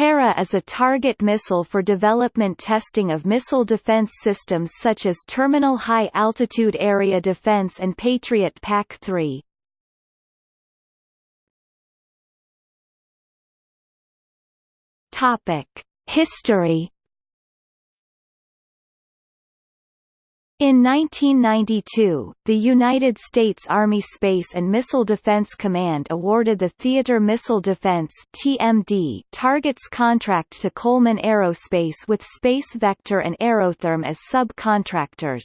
Hera is a target missile for development testing of missile defense systems such as Terminal High Altitude Area Defense and Patriot PAC-3. Topic: History In 1992, the United States Army Space and Missile Defense Command awarded the Theater Missile Defense (TMD) targets contract to Coleman Aerospace with Space Vector and Aerotherm as subcontractors.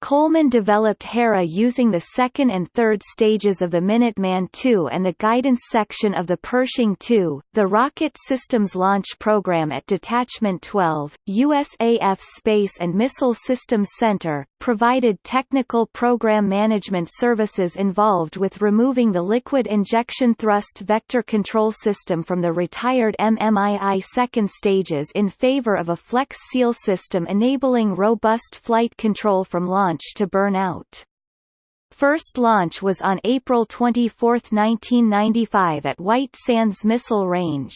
Coleman developed Hera using the second and third stages of the Minuteman II and the guidance section of the Pershing II. The Rocket Systems Launch Program at Detachment 12, USAF Space and Missile Systems Center, provided technical program management services involved with removing the liquid injection thrust vector control system from the retired MMII second stages in favor of a flex seal system enabling robust flight control from launch to burn out. First launch was on April 24, 1995 at White Sands Missile Range.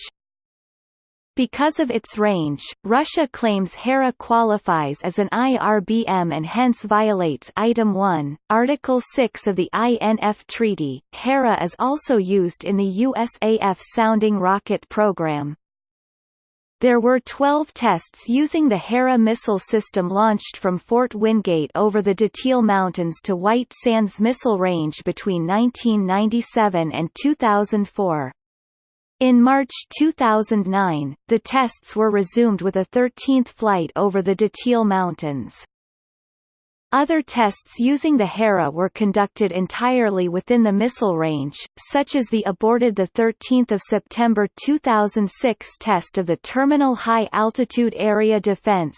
Because of its range, Russia claims Hera qualifies as an IRBM and hence violates Item 1, Article 6 of the INF Treaty. Hera is also used in the USAF sounding rocket program. There were 12 tests using the Hera missile system launched from Fort Wingate over the Datil Mountains to White Sands Missile Range between 1997 and 2004. In March 2009, the tests were resumed with a 13th flight over the Datil Mountains. Other tests using the Hera were conducted entirely within the missile range, such as the aborted 13 September 2006 test of the Terminal High Altitude Area Defense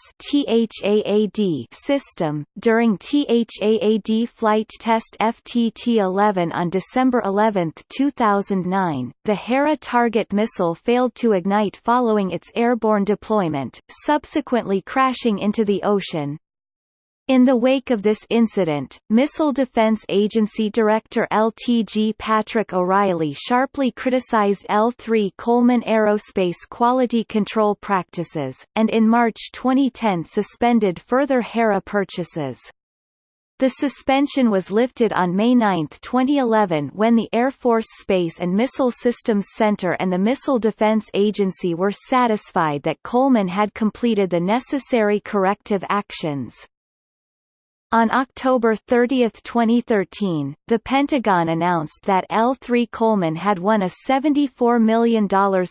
system. During THAAD flight test FTT-11 on December 11, 2009, the Hera target missile failed to ignite following its airborne deployment, subsequently crashing into the ocean, in the wake of this incident, Missile Defense Agency Director LTG Patrick O'Reilly sharply criticized L3 Coleman Aerospace quality control practices, and in March 2010 suspended further Hera purchases. The suspension was lifted on May 9, 2011 when the Air Force Space and Missile Systems Center and the Missile Defense Agency were satisfied that Coleman had completed the necessary corrective actions. On October 30, 2013, the Pentagon announced that L3 Coleman had won a $74 million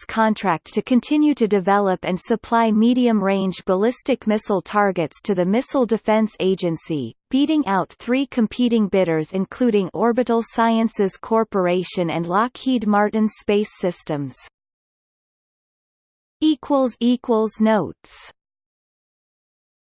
contract to continue to develop and supply medium-range ballistic missile targets to the Missile Defense Agency, beating out three competing bidders including Orbital Sciences Corporation and Lockheed Martin Space Systems. Notes